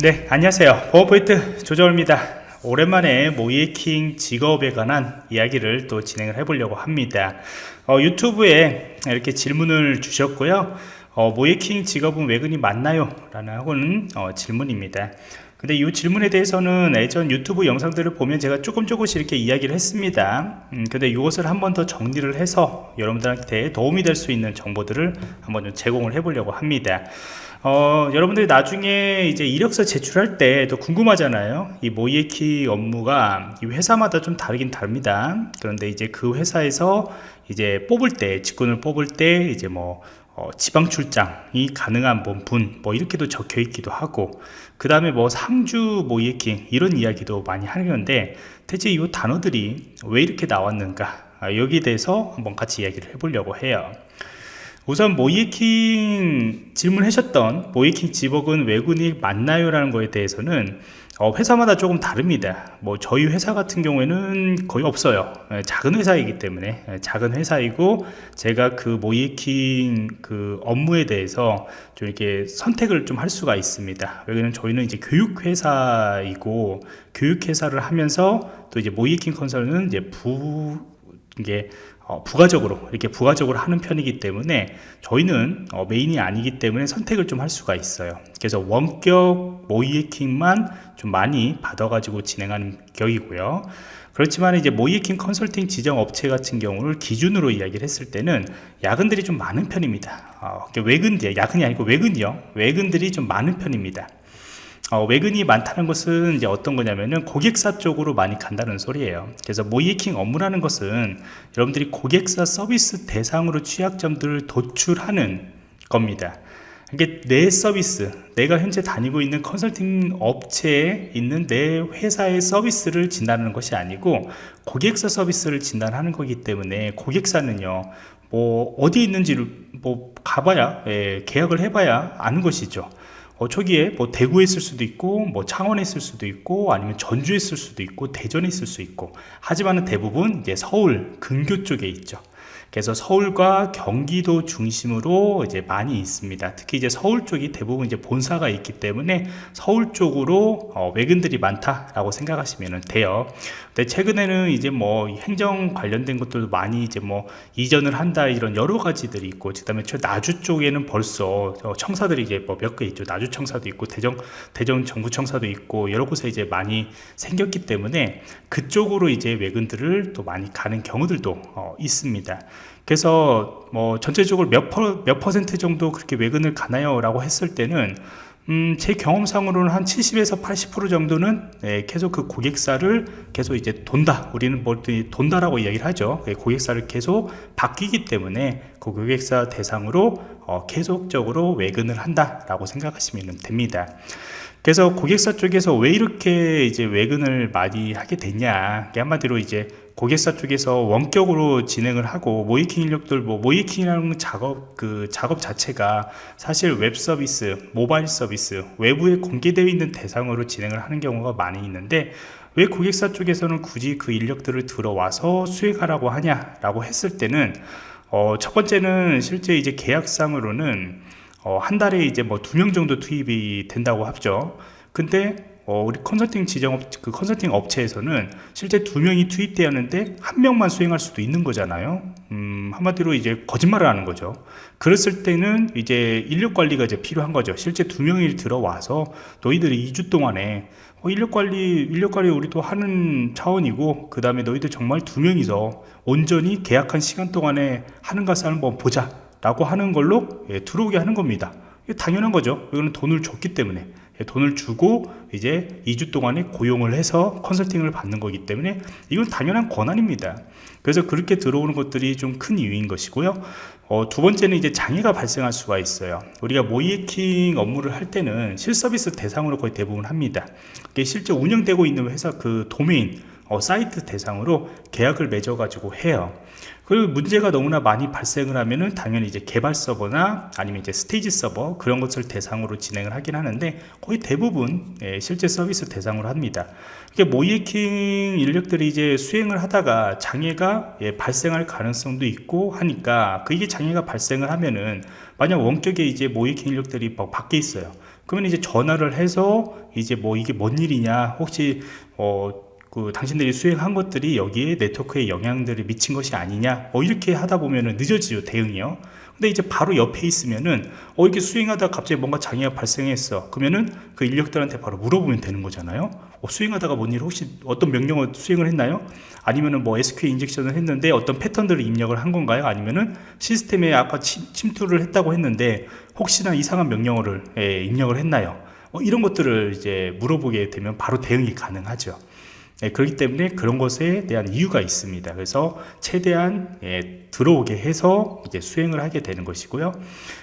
네 안녕하세요. 보호포인트 조정입니다. 오랜만에 모이에킹 직업에 관한 이야기를 또 진행을 해 보려고 합니다. 어, 유튜브에 이렇게 질문을 주셨고요. 어, 모이에킹 직업은 외근이 맞나요? 라는 어, 질문입니다. 근데 이 질문에 대해서는 예전 유튜브 영상들을 보면 제가 조금 조금씩 이렇게 이야기를 했습니다. 음, 근데 이것을 한 번 더 정리를 해서 여러분들한테 도움이 될 수 있는 정보들을 한번 좀 제공을 해 보려고 합니다 어, 여러분들이 나중에 이제 이력서 제출할 때 또 궁금하잖아요. 이 모이에키 업무가 이 회사마다 좀 다르긴 다릅니다. 그런데 이제 그 회사에서 이제 뽑을 때 직군을 뽑을 때 이제 뭐 어, 지방 출장이 가능한 뭐 분, 뭐 이렇게도 적혀 있기도 하고 그 다음에 뭐 상주 모이에킹 이런 이야기도 많이 하는데 대체 이 단어들이 왜 이렇게 나왔는가? 아, 여기에 대해서 한번 같이 이야기를 해보려고 해요 우선 모이킹 질문하셨던 모이킹 집업은 외국인이 맞나요? 라는 거에 대해서는 어, 회사마다 조금 다릅니다. 뭐 저희 회사 같은 경우에는 거의 없어요. 예, 작은 회사이기 때문에. 예, 작은 회사이고 제가 그 모이킹 그 업무에 대해서 좀 이렇게 선택을 좀 할 수가 있습니다. 왜냐면 저희는 이제 교육회사이고 교육회사를 하면서 또 이제 모이킹 컨설은 이제 부 이게 어, 부가적으로 이렇게 부가적으로 하는 편이기 때문에 저희는 어, 메인이 아니기 때문에 선택을 좀 할 수가 있어요. 그래서 원격 모이에킹만 좀 많이 받아 가지고 진행하는 격이고요. 그렇지만 이제 모이에킹 컨설팅 지정 업체 같은 경우를 기준으로 이야기를 했을 때는 야근들이 좀 많은 편입니다. 어, 외근들 야근이 아니고 외근이요. 외근들이 좀 많은 편입니다 어, 외근이 많다는 것은 이제 어떤 거냐면은 고객사 쪽으로 많이 간다는 소리예요. 그래서 모이킹 업무라는 것은 여러분들이 고객사 서비스 대상으로 취약점들을 도출하는 겁니다. 이게 내 서비스 내가 현재 다니고 있는 컨설팅 업체에 있는 내 회사의 서비스를 진단하는 것이 아니고 고객사 서비스를 진단하는 거기 때문에 고객사는요 뭐 어디 있는지를 뭐 가봐야 예, 계약을 해봐야 아는 것이죠 어, 초기에 뭐 대구에 있을 수도 있고 뭐 창원에 있을 수도 있고 아니면 전주에 있을 수도 있고 대전에 있을 수 있고 하지만 대부분 이제 서울 근교 쪽에 있죠 그래서 서울과 경기도 중심으로 이제 많이 있습니다. 특히 이제 서울 쪽이 대부분 이제 본사가 있기 때문에 서울 쪽으로 어, 외근들이 많다라고 생각하시면 돼요. 근데 최근에는 이제 뭐 행정 관련된 것들도 많이 이제 뭐 이전을 한다 이런 여러 가지들이 있고 그 다음에 나주 쪽에는 벌써 어, 청사들이 이제 뭐 몇 개 있죠. 나주 청사도 있고 대전 대전 정부 청사도 있고 여러 곳에 이제 많이 생겼기 때문에 그쪽으로 이제 외근들을 또 많이 가는 경우들도 어, 있습니다 그래서 뭐 전체적으로 몇, 퍼, 몇 퍼센트 정도 그렇게 외근을 가나요? 라고 했을 때는 음, 제 경험상으로는 한 70에서 80% 정도는 네, 계속 그 고객사를 계속 이제 돈다. 우리는 뭐 돈다라고 이야기를 하죠. 그 고객사를 계속 바뀌기 때문에 그 고객사 대상으로 어, 계속적으로 외근을 한다 라고 생각하시면 됩니다. 그래서 고객사 쪽에서 왜 이렇게 이제 외근을 많이 하게 됐냐? 한마디로 이제 고객사 쪽에서 원격으로 진행을 하고 모의해킹 인력들 뭐 모의해킹이라는 작업 그 작업 자체가 사실 웹 서비스 모바일 서비스 외부에 공개되어 있는 대상으로 진행을 하는 경우가 많이 있는데 왜 고객사 쪽에서는 굳이 그 인력들을 들어와서 수행하라고 하냐 라고 했을 때는 어, 첫 번째는 실제 이제 계약상으로는 어, 한 달에 이제 뭐 두 명 정도 투입이 된다고 하죠. 근데 어, 우리 컨설팅 지정업 그 컨설팅 업체에서는 실제 두 명이 투입되었는데 한 명만 수행할 수도 있는 거잖아요. 음, 한마디로 이제 거짓말을 하는 거죠. 그랬을 때는 이제 인력 관리가 이제 필요한 거죠. 실제 두 명이 들어와서 너희들이 2주 동안에 어, 인력 관리 인력 관리 우리도 하는 차원이고 그 다음에 너희들 정말 두 명이서 온전히 계약한 시간 동안에 하는 것을 한번 보자 라고 하는 걸로 예, 들어오게 하는 겁니다 당연한 거죠 이거는 돈을 줬기 때문에 돈을 주고 이제 2주 동안에 고용을 해서 컨설팅을 받는 거기 때문에 이건 당연한 권한입니다. 그래서 그렇게 들어오는 것들이 좀 큰 이유인 것이고요. 어, 두 번째는 이제 장애가 발생할 수가 있어요. 우리가 모이킹 업무를 할 때는 실서비스 대상으로 거의 대부분 합니다. 실제 운영되고 있는 회사 그 도메인 어, 사이트 대상으로 계약을 맺어 가지고 해요. 그리고 문제가 너무나 많이 발생을 하면은 당연히 이제 개발 서버나 아니면 이제 스테이지 서버 그런 것을 대상으로 진행을 하긴 하는데 거의 대부분 예, 실제 서비스 대상으로 합니다. 이게 모이킹 인력들이 이제 수행을 하다가 장애가 예, 발생할 가능성도 있고 하니까 그게 장애가 발생을 하면은 만약 원격에 이제 모이킹 인력들이 밖에 있어요. 그러면 이제 전화를 해서 이제 뭐 이게 뭔 일이냐 혹시 어, 그 당신들이 수행한 것들이 여기에 네트워크에 영향들을 미친 것이 아니냐? 뭐 이렇게 하다 보면은 늦어지죠 대응이요. 근데 이제 바로 옆에 있으면은 어 이렇게 수행하다 갑자기 뭔가 장애가 발생했어. 그러면은 그 인력들한테 바로 물어보면 되는 거잖아요. 어, 수행하다가 뭔 일 혹시 어떤 명령을 수행을 했나요? 아니면은 뭐 SQL 인젝션을 했는데 어떤 패턴들을 입력을 한 건가요? 아니면은 시스템에 아까 침, 투를 했다고 했는데 혹시나 이상한 명령어를 예, 입력을 했나요? 어, 이런 것들을 이제 물어보게 되면 바로 대응이 가능하죠 예, 그렇기 때문에 그런 것에 대한 이유가 있습니다. 그래서 최대한 예, 들어오게 해서 이제 수행을 하게 되는 것이고요.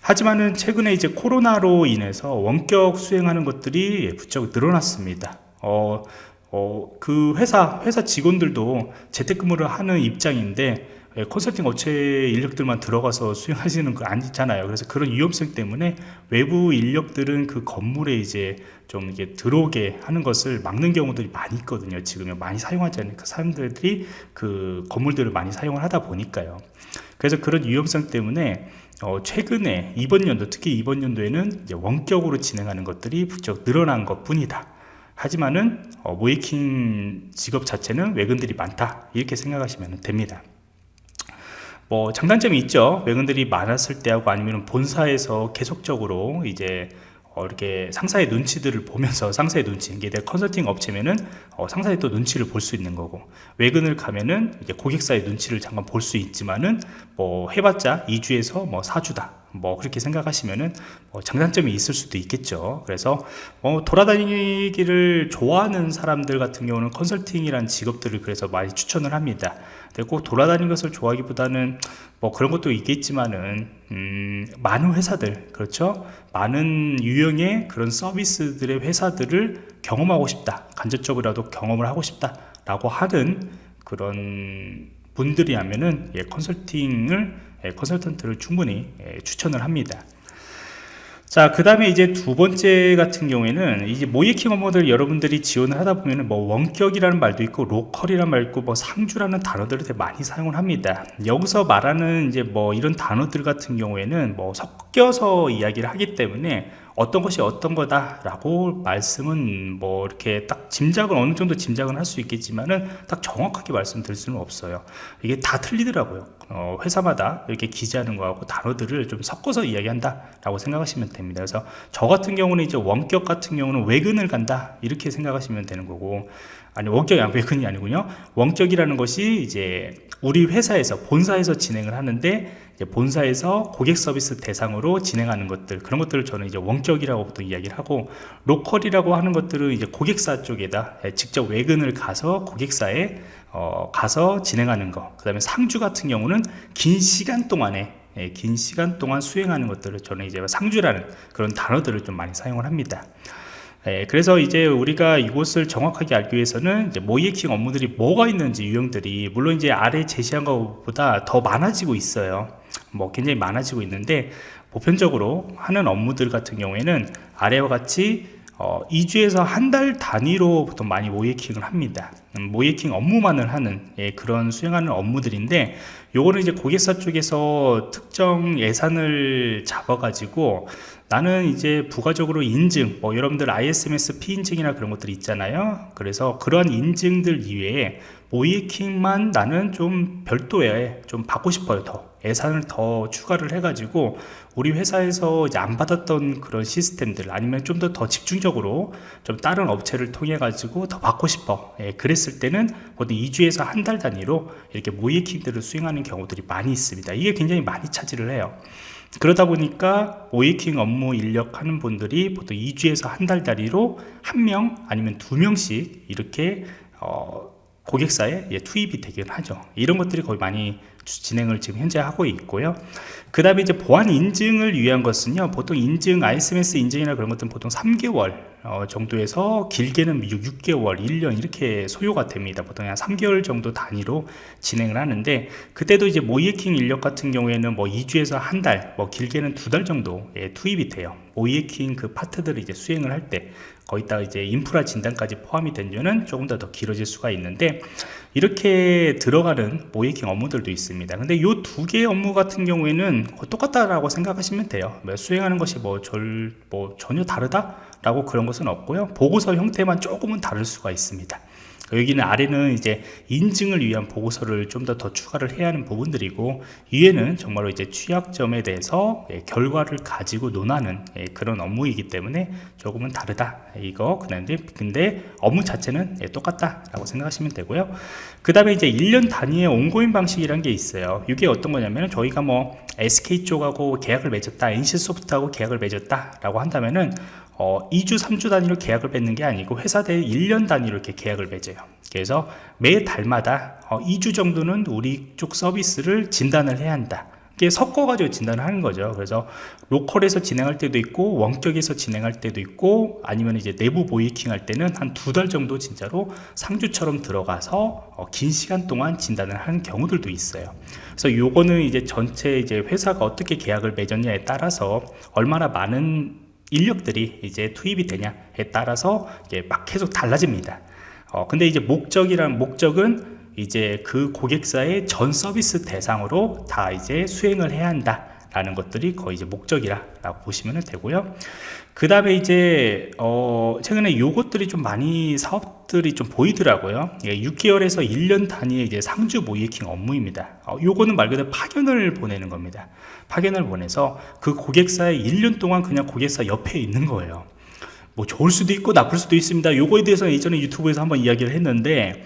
하지만은 최근에 이제 코로나로 인해서 원격 수행하는 것들이 예, 부쩍 늘어났습니다. 어, 어, 그 회사 회사 직원들도 재택근무를 하는 입장인데 예, 컨설팅 업체 인력들만 들어가서 수행하시는 거 아니잖아요. 그래서 그런 위험성 때문에 외부 인력들은 그 건물에 이제 좀 이게 들어오게 하는 것을 막는 경우들이 많이 있거든요. 지금 많이 사용하지 않으니까 사람들이 그 건물들을 많이 사용을 하다 보니까요. 그래서 그런 위험성 때문에 어, 최근에 이번 연도 특히 이번 연도에는 원격으로 진행하는 것들이 부쩍 늘어난 것 뿐이다. 하지만은 어, 모이킹 직업 자체는 외근들이 많다 이렇게 생각하시면 됩니다. 뭐 장단점이 있죠. 외근들이 많았을 때하고 아니면 본사에서 계속적으로 이제 어, 이렇게 상사의 눈치들을 보면서 상사의 눈치 이게 내 컨설팅 업체면은 어, 상사의 또 눈치를 볼 수 있는 거고 외근을 가면은 이제 고객사의 눈치를 잠깐 볼 수 있지만은 뭐 해봤자 2주에서 뭐 4주다 뭐 그렇게 생각하시면은 뭐 장단점이 있을 수도 있겠죠. 그래서 어 돌아다니기를 좋아하는 사람들 같은 경우는 컨설팅이란 직업들을 그래서 많이 추천을 합니다. 꼭 돌아다니는 것을 좋아하기보다는 뭐 그런 것도 있겠지만은 음 많은 회사들 그렇죠? 많은 유형의 그런 서비스들의 회사들을 경험하고 싶다. 간접적으로라도 경험을 하고 싶다 라고 하는 그런 분들이라면은 예, 컨설팅을 예, 컨설턴트를 충분히 예, 추천을 합니다 자, 그 다음에 이제 두 번째 같은 경우에는 이제 모이킹 업무들 여러분들이 지원을 하다 보면은 뭐 원격이라는 말도 있고 로컬이라는 말 있고 뭐 상주라는 단어들을 되게 많이 사용을 합니다. 여기서 말하는 이제 뭐 이런 단어들 같은 경우에는 뭐 섞여서 이야기를 하기 때문에 어떤 것이 어떤 거다 라고 말씀은 뭐 이렇게 딱 짐작은 어느 정도 짐작은 할 수 있겠지만은 딱 정확하게 말씀드릴 수는 없어요. 이게 다 틀리더라고요. 어, 회사마다 이렇게 기재하는 거하고 단어들을 좀 섞어서 이야기한다 라고 생각하시면 됩니다. 그래서 저 같은 경우는 이제 원격 같은 경우는 외근을 간다 이렇게 생각하시면 되는 거고 아니 원격이 아니고 외근이 아니군요. 원격이라는 것이 이제 우리 회사에서 본사에서 진행을 하는데 본사에서 고객 서비스 대상으로 진행하는 것들 그런 것들을 저는 이제 원격이라고 보통 이야기를 하고 로컬이라고 하는 것들은 이제 고객사 쪽에다 예, 직접 외근을 가서 고객사에 어, 가서 진행하는 거그 다음에 상주 같은 경우는 긴 시간 동안에 예, 긴 시간 동안 수행하는 것들을 저는 이제 상주라는 그런 단어들을 좀 많이 사용을 합니다 예, 그래서 이제 우리가 이곳을 정확하게 알기 위해서는 모이에킹 업무들이 뭐가 있는지 유형들이 물론 이제 아래 제시한 것보다 더 많아지고 있어요. 뭐 굉장히 많아지고 있는데 보편적으로 하는 업무들 같은 경우에는 아래와 같이 어, 2주에서 한 달 단위로 보통 많이 모이킹을 합니다. 음, 모이킹 업무만을 하는 예, 그런 수행하는 업무들인데 요거는 이제 고객사 쪽에서 특정 예산을 잡아 가지고 나는 이제 부가적으로 인증 뭐 여러분들 ISMS 피인증이나 그런 것들이 있잖아요. 그래서 그러한 인증들 이외에 모이킹만 나는 좀 별도에 좀 받고 싶어요 더 예산을 더 추가를 해 가지고 우리 회사에서 안 받았던 그런 시스템들 아니면 좀 더 더 집중적으로 좀 다른 업체를 통해 가지고 더 받고 싶어. 예, 그랬을 때는 보통 2주에서 한 달 단위로 이렇게 모이킹들을 수행하는 경우들이 많이 있습니다. 이게 굉장히 많이 차지를 해요. 그러다 보니까 오이킹 업무 인력 하는 분들이 보통 2주에서 한 달 단위로 한 명 아니면 두 명씩 이렇게 어, 고객사에 예, 투입이 되긴 하죠. 이런 것들이 거의 많이 진행을 지금 현재 하고 있고요. 그 다음에 이제 보안 인증을 위한 것은요 보통 인증 ISMS 인증이나 그런 것들은 보통 3개월 어, 정도에서 길게는 6, 개월 1년 이렇게 소요가 됩니다. 보통 한 3개월 정도 단위로 진행을 하는데 그때도 이제 모이에킹 인력 같은 경우에는 뭐 2주에서 한 달 뭐 길게는 두 달 정도 예, 투입이 돼요 모이에킹 그 파트들을 이제 수행을 할 때 거기다가 이제 인프라 진단까지 포함이 되면은 조금 더 더 길어질 수가 있는데 이렇게 들어가는 모이킹 업무들도 있습니다. 근데 이 두 개의 업무 같은 경우에는 똑같다라고 생각하시면 돼요. 뭐 수행하는 것이 뭐, 절, 뭐 전혀 다르다 라고 그런 것은 없고요. 보고서 형태만 조금은 다를 수가 있습니다 여기는 아래는 이제 인증을 위한 보고서를 좀 더 더 추가를 해야 하는 부분들이고 위에는 정말로 이제 취약점에 대해서 예, 결과를 가지고 논하는 예, 그런 업무이기 때문에 조금은 다르다. 이거 그다음에 근데 업무 자체는 예, 똑같다라고 생각하시면 되고요. 그 다음에 이제 1년 단위의 온고인 방식이란 게 있어요. 이게 어떤 거냐면 저희가 뭐 SK 쪽하고 계약을 맺었다 NC소프트하고 계약을 맺었다 라고 한다면은 어, 2주 3주 단위로 계약을 맺는 게 아니고 회사 대 1년 단위로 이렇게 계약을 맺어요. 그래서 매 달마다 어, 2주 정도는 우리 쪽 서비스를 진단을 해야 한다. 섞어가지고 진단을 하는 거죠. 그래서 로컬에서 진행할 때도 있고 원격에서 진행할 때도 있고 아니면 이제 내부 모이킹 할 때는 한 두 달 정도 진짜로 상주처럼 들어가서 어, 긴 시간 동안 진단을 하는 경우들도 있어요. 그래서 요거는 이제 전체 이제 회사가 어떻게 계약을 맺었냐에 따라서 얼마나 많은 인력들이 이제 투입이 되냐에 따라서 이게 막 계속 달라집니다. 어, 근데 이제 목적이란 목적은 이제 그 고객사의 전 서비스 대상으로 다 이제 수행을 해야 한다. 라는 것들이 거의 이제 목적이라고 보시면 되고요. 그 다음에 이제 어 최근에 요것들이 좀 많이 사업들이 좀 보이더라고요. 예, 6개월에서 1년 단위의 이제 상주 모이킹 업무입니다. 어, 요거는 말 그대로 파견을 보내는 겁니다. 파견을 보내서 그 고객사의 1년 동안 그냥 고객사 옆에 있는 거예요. 뭐 좋을 수도 있고 나쁠 수도 있습니다. 요거에 대해서 예전에 유튜브에서 한번 이야기를 했는데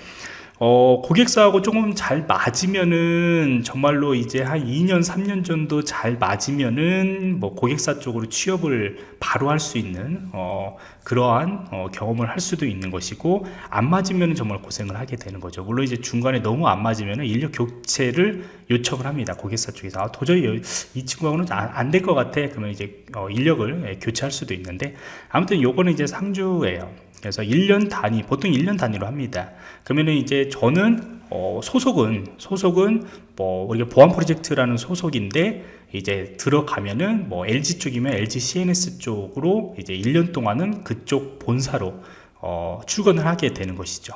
어, 고객사하고 조금 잘 맞으면은 정말로 이제 한 2년 3년 정도 잘 맞으면은 뭐 고객사 쪽으로 취업을 바로 할 수 있는 어, 그러한 어, 경험을 할 수도 있는 것이고 안 맞으면 정말 고생을 하게 되는 거죠. 물론 이제 중간에 너무 안 맞으면 인력 교체를 요청을 합니다 고객사 쪽에서. 아, 도저히 이 친구하고는 안 될 것 같아. 그러면 이제 어, 인력을 예, 교체할 수도 있는데 아무튼 요거는 이제 상주예요. 그래서 1년 단위 보통 1년 단위로 합니다. 그러면은 이제 저는 어, 소속은 소속은 뭐 우리가 보안 프로젝트라는 소속인데 이제 들어가면은 뭐 LG 쪽이면 LG CNS 쪽으로 이제 1년 동안은 그쪽 본사로 어, 출근을 하게 되는 것이죠.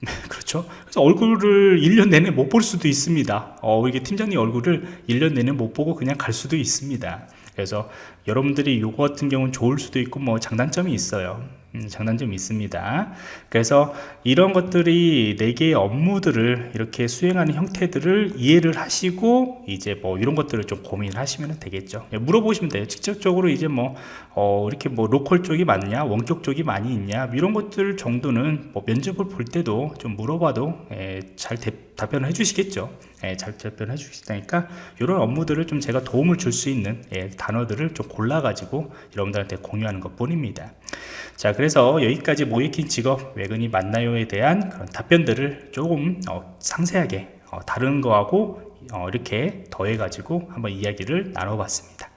그렇죠? 그래서 얼굴을 1년 내내 못 볼 수도 있습니다. 어, 이게 팀장님 얼굴을 1년 내내 못 보고 그냥 갈 수도 있습니다. 그래서 여러분들이 요거 같은 경우는 좋을 수도 있고 뭐 장단점이 있어요 음, 장단점이 있습니다. 그래서 이런 것들이 4개의 업무들을 이렇게 수행하는 형태들을 이해를 하시고 이제 뭐 이런 것들을 좀 고민을 하시면 되겠죠. 예, 물어보시면 돼요. 직접적으로 이제 뭐 어, 이렇게 뭐 로컬 쪽이 많냐 원격 쪽이 많이 있냐 이런 것들 정도는 뭐 면접을 볼 때도 좀 물어봐도 예, 잘 대, 답변을 해주시겠죠. 예, 잘 답변해 주시다니까 이런 업무들을 좀 제가 도움을 줄 수 있는 예, 단어들을 좀 골라 가지고 여러분들한테 공유하는 것 뿐입니다 자 그래서 여기까지 모이킹 직업 외근이 맞나요에 대한 그런 답변들을 조금 어, 상세하게 어, 다른 거하고 어, 이렇게 더해 가지고 한번 이야기를 나눠 봤습니다